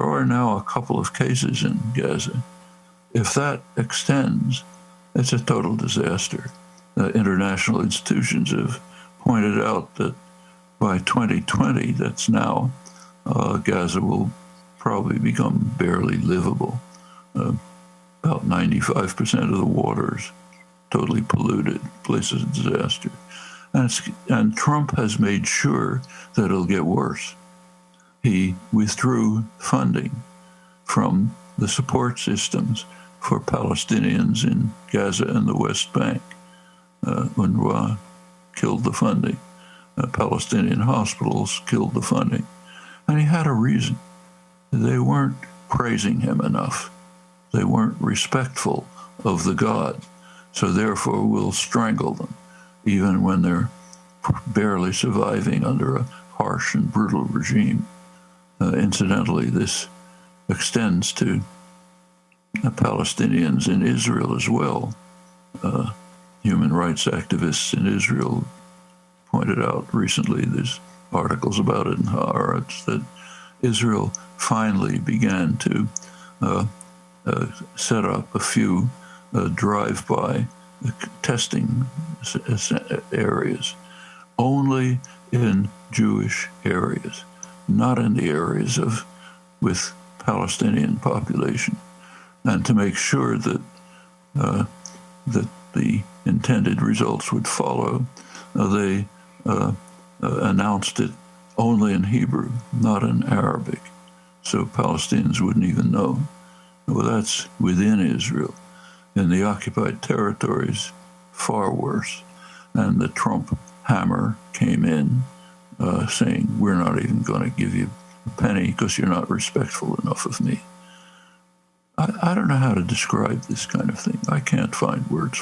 There are now a couple of cases in Gaza. If that extends, it's a total disaster. Uh, international institutions have pointed out that by 2020, that's now, uh, Gaza will probably become barely livable. Uh, about 95% of the waters totally polluted, place of disaster. And, and Trump has made sure that it'll get worse. He withdrew funding from the support systems for Palestinians in Gaza and the West Bank. Uh, UNRWA killed the funding. Uh, Palestinian hospitals killed the funding. And he had a reason. They weren't praising him enough. They weren't respectful of the God. So therefore, we'll strangle them, even when they're barely surviving under a harsh and brutal regime. Uh, incidentally, this extends to the Palestinians in Israel as well. Uh, human rights activists in Israel pointed out recently, there's articles about it in Haaretz, that Israel finally began to uh, uh, set up a few uh, drive-by testing areas, only in Jewish areas, not in the areas of with Palestinian population, and to make sure that uh, that the intended results would follow, uh, they uh, uh, announced it only in Hebrew, not in Arabic, so Palestinians wouldn't even know. Well, that's within Israel. In the occupied territories, far worse. And the Trump hammer came in uh, saying, We're not even going to give you a penny because you're not respectful enough of me. I, I don't know how to describe this kind of thing. I can't find words